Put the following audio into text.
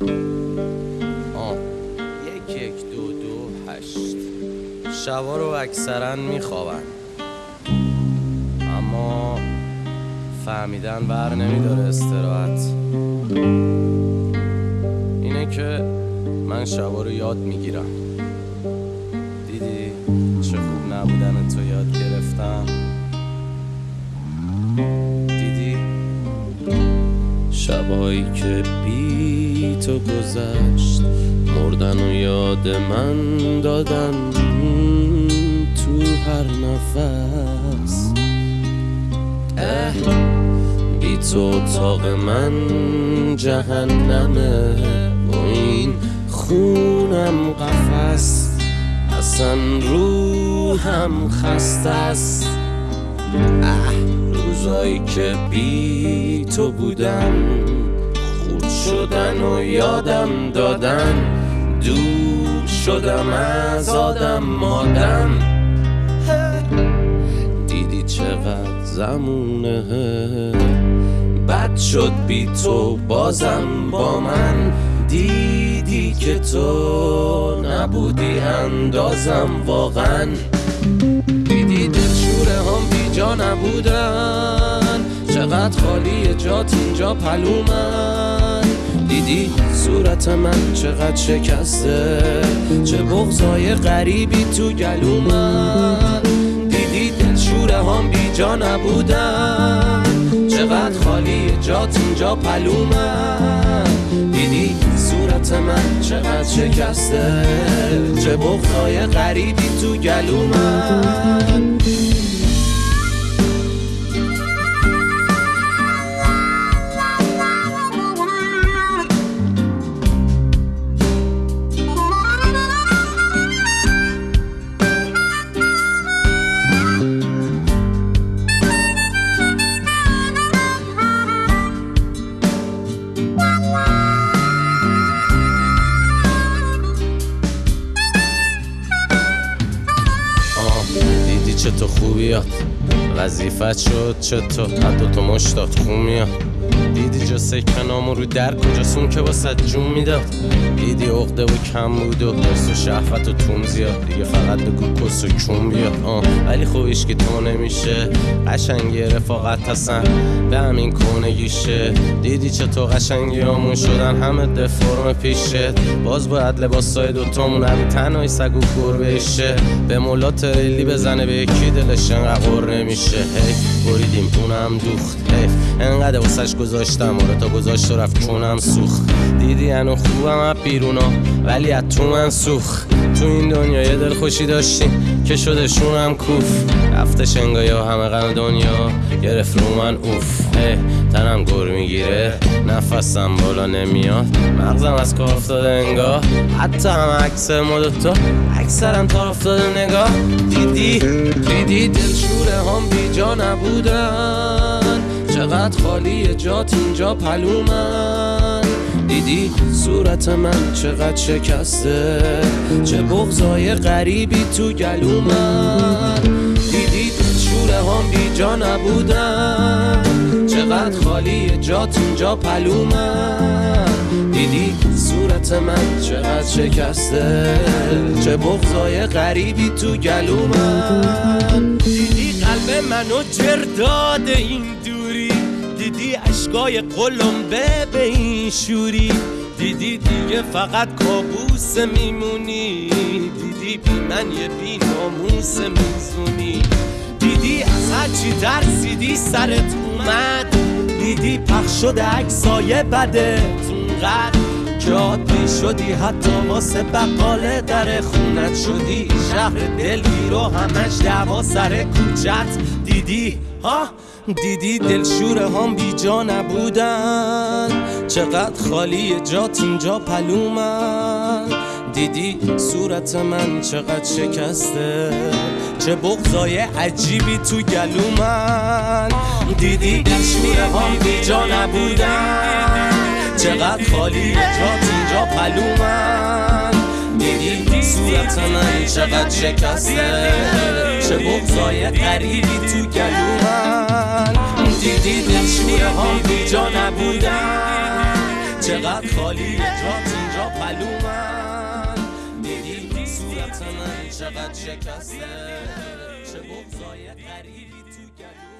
آه. یک یک دو دو هشت. شبا رو اکثرا میخوابن. اما فهمیدن بر نمیداره استراحت. اینه که من شبا رو یاد می‌گیرم. دیدی چه خوب نبودن تو یاد گرفتم؟ دیدی؟ شبایی که بی تو گذشت. مردن و یاد من دادن تو هر نفس. اه بی تو اتاق من جهنمه و این خونم قفس. اصلا روحم خسته است. اه روزایی که بی تو بودم. شدن و یادم دادن دور شدم از آدم مادم دیدی چقدر زمونه بد شد بی تو بازم با من. دیدی که تو نبودی اندازم واقعا. دیدی دلشوره هام بی جا نبودن. چقدر خالیه جات اینجا پهلو من. دیدی صورت من چقدر شکسته؟ چه بغضای غریبی تو گلومن دیدی دلشوره هام بی جا نبودن؟ چقدر خالیه جات اینجا پهلو من دیدی صورت من چقدر شکسته؟ چه بغضای غریبی تو گلومن آه خوبیات وظیفت شد چه تو؟ حتی تو مشتات خون میاد. دیدی جا سکه نامو رو در کجاست اون که واسه جون می‌داد. دیدی عقده و کم بود و حرس و شهوت و تون زیاد. دیگه فقط بگو کس و کون بیاد. آه ولی خوبیش که تو نمیشه. قشنگی رفاقت هستن. به همین کنگیشه. دیدی تو قشنگی همون شدن. همه دفرم پیشه. باز باید لباسای دوتامون تنهای سگ و گربه ایشه به مولا تریلی بزنه به یکی دلش انقدر نمیشه. هی بریدیم اونم دوخت. هی انقدر واسش گذاشتم. آره تا گذاشت و رفت چونم سوخت. دیدی انو خوبم از بیرونا ولی از تو من سوخت. تو این دنیا یه دل خوشی داشتیم که شده شونم کوف. رفته شنگای و همه غم دنیا گرفت رو من اوف. تنم گر می‌گیره. نفسم بالا نمیاد. مغزم از کار افتاده انگاه حتی هم عکس مد تو اکثرم تا افتاده نگاه. دیدی؟ دیدی دلشوره هم بی جا چقدر خالی جات اینجا پلومن. دیدی صورت من چقدر شکسته؟ چه بغضای غریبی تو گلومن. دیدی شوره هم بی جا نبودن. چقدر خالی جات اینجا پلومن. دیدی صورت من چقدر شکسته؟ چه بغضای غریبی تو گلومن. دیدی قلب منو جر داده این دوری. دیدی اشکای قلمبه به این شوری؟ دیدی دیگه فقط کابوس میمونی؟ دیدی بی من یه بی ناموس میزونی؟ دیدی از هرچی ترسیدی سرت اومد؟ دیدی پخش شده عکسای بدت اونقدر که عادی شدی حتی واسه بقاله در خونت شدی. شهر دلگیر و همش دعوا سر کوچت دیدی. ها؟ دیدی دلشوره هام بی جا نبودن. چقدر خالیه جات اینجا پهلو من. دیدی صورت من چقدر شکسته. چه بغضای عجیبی تو گلومن. دیدی دلشوره هام بی جا نبودن. چقدر خالیه جات اینجا پهلو من. دیدی صورت من چقدر شکسته؟ چه بغضای غریبی تو گلومن. دیدی دلشوره هام بی جا نبودن. چقدر خالیه جات اینجا پهلو من. دیدی صورت من چقدر شکسته؟ چه بغضای غریبی تو گلوم